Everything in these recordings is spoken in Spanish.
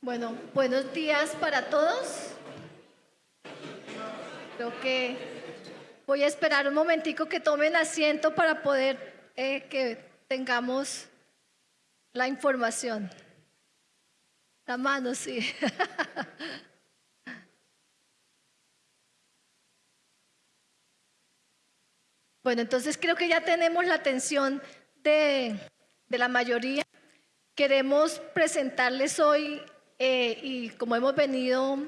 Bueno, buenos días para todos. Creo que voy a esperar un momentico que tomen asiento para poder eh, que tengamos la información. La mano, sí. bueno, entonces creo que ya tenemos la atención de, de la mayoría. Queremos presentarles hoy, eh, y como hemos venido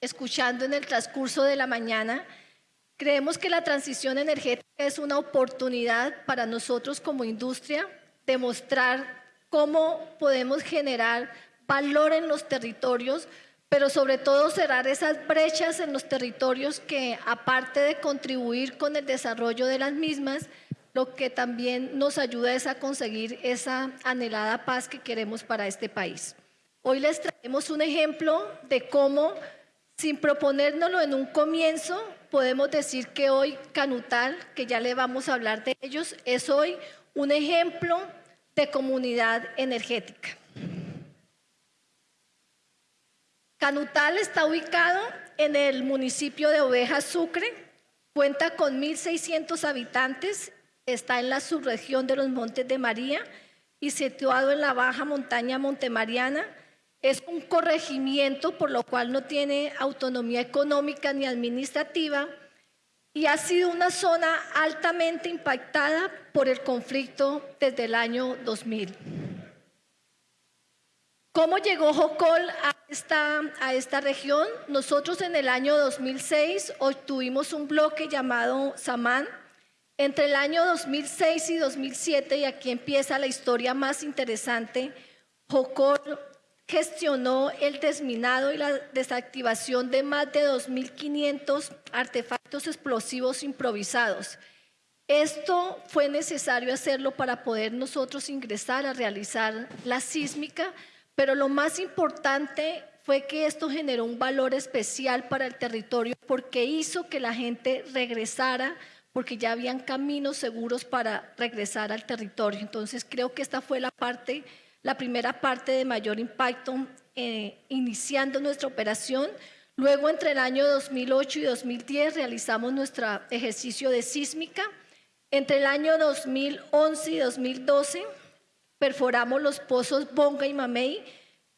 escuchando en el transcurso de la mañana, creemos que la transición energética es una oportunidad para nosotros como industria de mostrar cómo podemos generar valor en los territorios, pero sobre todo cerrar esas brechas en los territorios que aparte de contribuir con el desarrollo de las mismas, lo que también nos ayuda es a conseguir esa anhelada paz que queremos para este país. Hoy les traemos un ejemplo de cómo, sin proponérnoslo en un comienzo, podemos decir que hoy Canutal, que ya le vamos a hablar de ellos, es hoy un ejemplo de comunidad energética. Canutal está ubicado en el municipio de Oveja Sucre, cuenta con 1.600 habitantes está en la subregión de los Montes de María y situado en la baja montaña Montemariana. Es un corregimiento por lo cual no tiene autonomía económica ni administrativa y ha sido una zona altamente impactada por el conflicto desde el año 2000. ¿Cómo llegó Jocol a esta, a esta región? Nosotros en el año 2006 obtuvimos un bloque llamado Samán, entre el año 2006 y 2007, y aquí empieza la historia más interesante, Jocor gestionó el desminado y la desactivación de más de 2.500 artefactos explosivos improvisados. Esto fue necesario hacerlo para poder nosotros ingresar a realizar la sísmica, pero lo más importante fue que esto generó un valor especial para el territorio porque hizo que la gente regresara porque ya habían caminos seguros para regresar al territorio. Entonces creo que esta fue la parte, la primera parte de mayor impacto eh, iniciando nuestra operación. Luego entre el año 2008 y 2010 realizamos nuestro ejercicio de sísmica. Entre el año 2011 y 2012 perforamos los pozos Bonga y Mamey,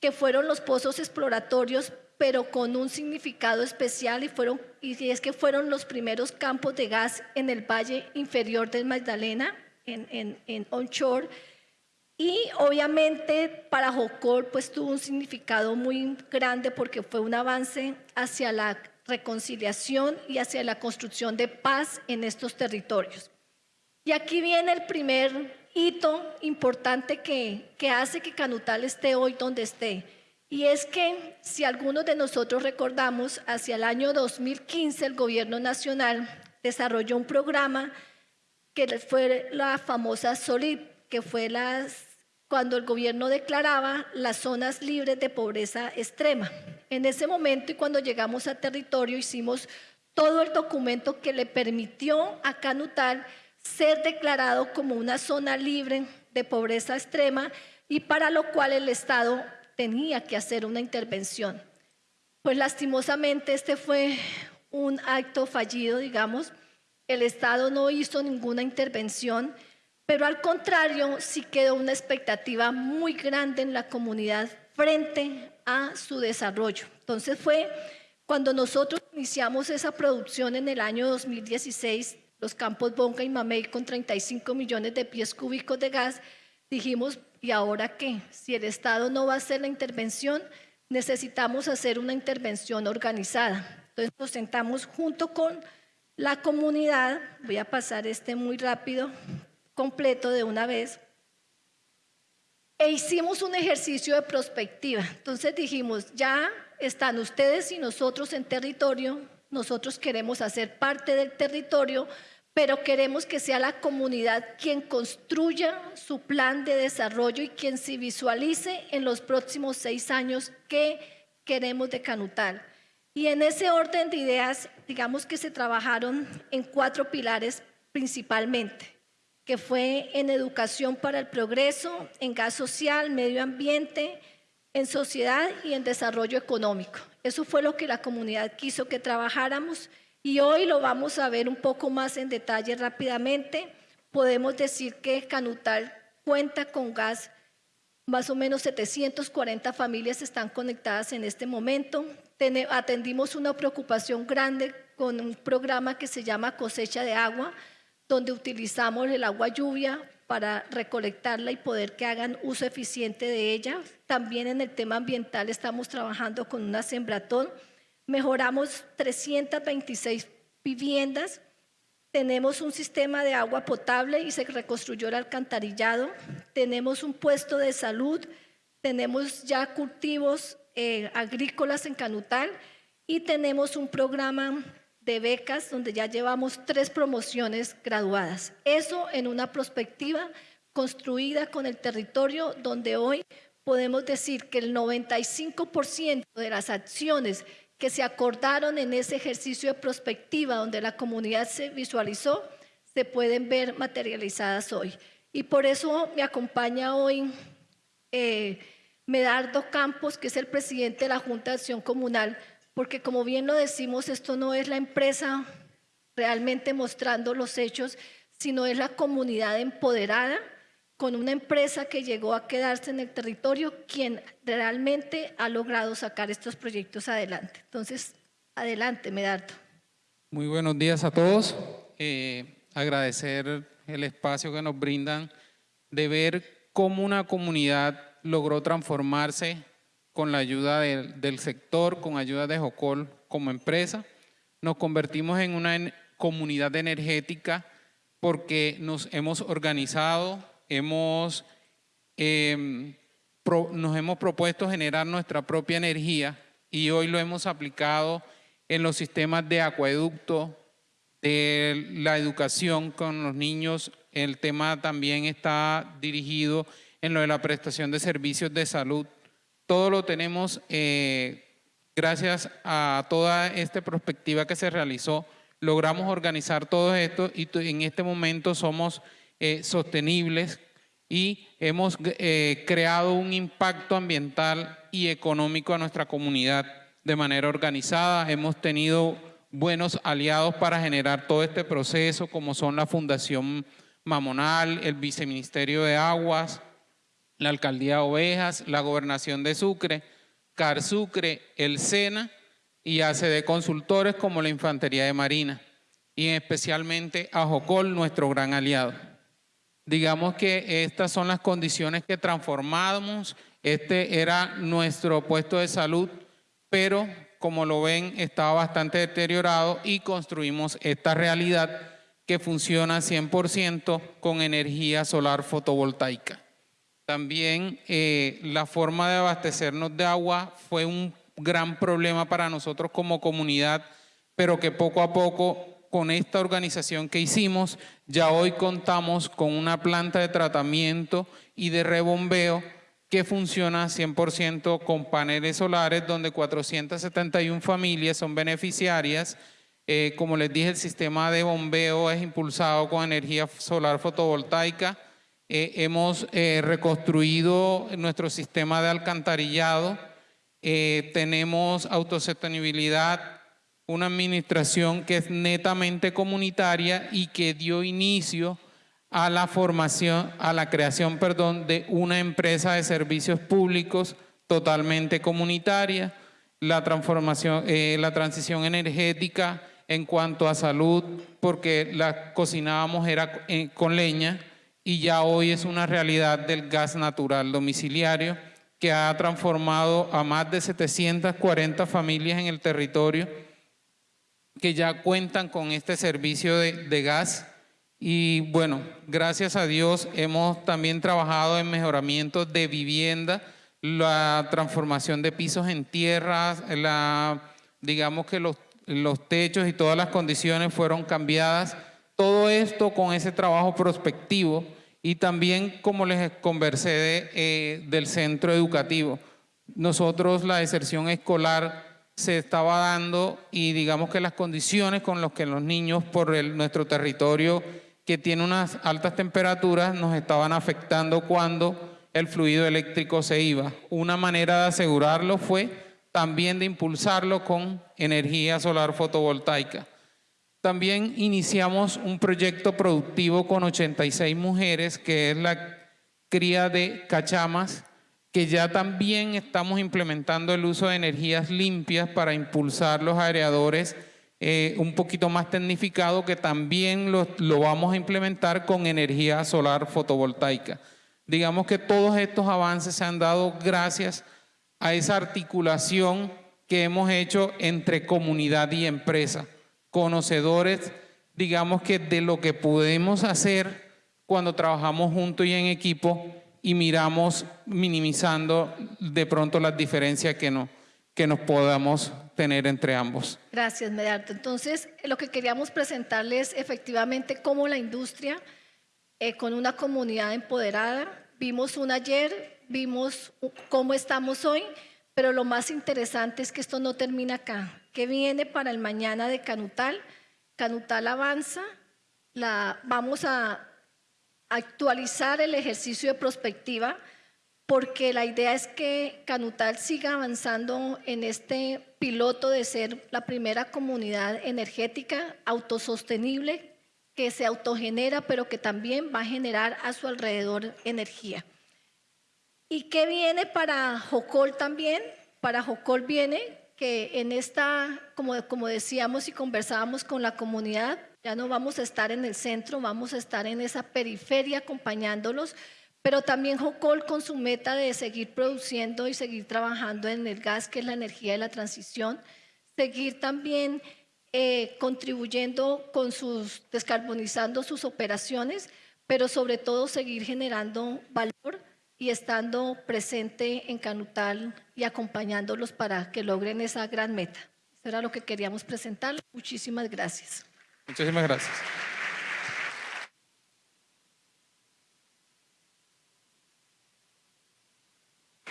que fueron los pozos exploratorios pero con un significado especial y, fueron, y es que fueron los primeros campos de gas en el valle inferior del Magdalena, en, en, en onshore, y obviamente para Jocor pues tuvo un significado muy grande porque fue un avance hacia la reconciliación y hacia la construcción de paz en estos territorios. Y aquí viene el primer hito importante que, que hace que Canutal esté hoy donde esté y es que si algunos de nosotros recordamos, hacia el año 2015 el gobierno nacional desarrolló un programa que fue la famosa SOLID, que fue las, cuando el gobierno declaraba las zonas libres de pobreza extrema. En ese momento y cuando llegamos a territorio hicimos todo el documento que le permitió a Canutal ser declarado como una zona libre de pobreza extrema y para lo cual el Estado tenía que hacer una intervención. Pues lastimosamente este fue un acto fallido, digamos. El Estado no hizo ninguna intervención, pero al contrario sí quedó una expectativa muy grande en la comunidad frente a su desarrollo. Entonces fue cuando nosotros iniciamos esa producción en el año 2016, los campos Bonga y Mamey con 35 millones de pies cúbicos de gas, dijimos, ¿y ahora qué? Si el Estado no va a hacer la intervención, necesitamos hacer una intervención organizada. Entonces nos sentamos junto con la comunidad, voy a pasar este muy rápido, completo de una vez, e hicimos un ejercicio de prospectiva. Entonces dijimos, ya están ustedes y nosotros en territorio, nosotros queremos hacer parte del territorio, pero queremos que sea la comunidad quien construya su plan de desarrollo y quien se visualice en los próximos seis años qué queremos de Canutal. Y en ese orden de ideas, digamos que se trabajaron en cuatro pilares principalmente, que fue en educación para el progreso, en gas social, medio ambiente, en sociedad y en desarrollo económico. Eso fue lo que la comunidad quiso que trabajáramos y hoy lo vamos a ver un poco más en detalle rápidamente. Podemos decir que Canutal cuenta con gas, más o menos 740 familias están conectadas en este momento. atendimos una preocupación grande con un programa que se llama cosecha de agua, donde utilizamos el agua lluvia para recolectarla y poder que hagan uso eficiente de ella. También en el tema ambiental estamos trabajando con una sembratón. Mejoramos 326 viviendas. Tenemos un sistema de agua potable y se reconstruyó el alcantarillado. Tenemos un puesto de salud. Tenemos ya cultivos eh, agrícolas en Canutal y tenemos un programa de becas donde ya llevamos tres promociones graduadas. Eso en una perspectiva construida con el territorio donde hoy podemos decir que el 95% de las acciones que se acordaron en ese ejercicio de prospectiva donde la comunidad se visualizó, se pueden ver materializadas hoy. Y por eso me acompaña hoy eh, Medardo Campos, que es el presidente de la Junta de Acción Comunal, porque como bien lo decimos, esto no es la empresa realmente mostrando los hechos, sino es la comunidad empoderada con una empresa que llegó a quedarse en el territorio, quien realmente ha logrado sacar estos proyectos adelante. Entonces, adelante, Medardo. Muy buenos días a todos. Eh, agradecer el espacio que nos brindan de ver cómo una comunidad logró transformarse con la ayuda del, sector, con ayuda de Jocol como empresa. Nos convertimos en una comunidad energética porque nos hemos organizado, hemos, em, nos hemos propuesto generar nuestra propia energía y hoy lo hemos aplicado en los sistemas de acueducto, de la educación con los niños. El tema también está dirigido en lo de la prestación de servicios de salud todo lo tenemos eh, gracias a toda esta perspectiva que se realizó. Logramos organizar todo esto y en este momento somos eh, sostenibles y hemos eh, creado un impacto ambiental y económico a nuestra comunidad de manera organizada. Hemos tenido buenos aliados para generar todo este proceso, como son la Fundación Mamonal, el Viceministerio de Aguas, la Alcaldía de Ovejas, la Gobernación de Sucre, CAR Sucre, el SENA y ACD Consultores como la Infantería de Marina y especialmente a Jocol, nuestro gran aliado. Digamos que estas son las condiciones que transformamos, este era nuestro puesto de salud, pero como lo ven estaba bastante deteriorado y construimos esta realidad que funciona 100% con energía solar fotovoltaica. También eh, la forma de abastecernos de agua fue un gran problema para nosotros como comunidad, pero que poco a poco con esta organización que hicimos, ya hoy contamos con una planta de tratamiento y de rebombeo que funciona 100% con paneles solares, donde 471 familias son beneficiarias. Eh, como les dije, el sistema de bombeo es impulsado con energía solar fotovoltaica eh, hemos eh, reconstruido nuestro sistema de alcantarillado, eh, tenemos autosostenibilidad, una administración que es netamente comunitaria y que dio inicio a la formación, a la creación, perdón, de una empresa de servicios públicos totalmente comunitaria, la transformación, la transición energética en cuanto a salud, porque la cocinábamos era con leña, y ya hoy es una realidad del gas natural domiciliario que ha transformado a más de 740 familias en el territorio que ya cuentan con este servicio de, gas y bueno, gracias a Dios hemos también trabajado en mejoramiento de vivienda, la transformación de pisos en tierras, la, digamos que los, los techos y todas las condiciones fueron cambiadas. Todo esto con ese trabajo prospectivo y también, como les conversé eh, del centro educativo, nosotros la deserción escolar se estaba dando y digamos que las condiciones con las que los niños por nuestro territorio que tiene unas altas temperaturas nos estaban afectando cuando el fluido eléctrico se iba. Una manera de asegurarlo fue también de impulsarlo con energía solar fotovoltaica. También iniciamos un proyecto productivo con 86 mujeres, que es la cría de cachamas, que ya también estamos implementando el uso de energías limpias para impulsar los aereadores eh, un poquito más tecnificado, que también lo, lo vamos a implementar con energía solar fotovoltaica. Digamos que todos estos avances se han dado gracias a esa articulación que hemos hecho entre comunidad y empresa, conocedores, digamos que de lo que podemos hacer cuando trabajamos juntos y en equipo y miramos minimizando de pronto las diferencias que, no, que nos podamos tener entre ambos. Gracias, Medardo. Entonces, lo que queríamos presentarles efectivamente cómo la industria, eh, con una comunidad empoderada, vimos un ayer, vimos cómo estamos hoy, pero lo más interesante es que esto no termina acá. ¿Qué viene para el mañana de Canutal? Canutal avanza, la, vamos a actualizar el ejercicio de prospectiva porque la idea es que Canutal siga avanzando en este piloto de ser la primera comunidad energética autosostenible que se autogenera, pero que también va a generar a su alrededor energía. ¿Y qué viene para Jocol también? Para Jocol viene que en esta, como, como decíamos y conversábamos con la comunidad, ya no vamos a estar en el centro, vamos a estar en esa periferia acompañándolos, pero también Jocol con su meta de seguir produciendo y seguir trabajando en el gas, que es la energía de la transición, seguir también eh, contribuyendo con sus, descarbonizando sus operaciones, pero sobre todo seguir generando valor y estando presente en Canutal y acompañándolos para que logren esa gran meta. Eso era lo que queríamos presentar. Muchísimas gracias. Muchísimas gracias.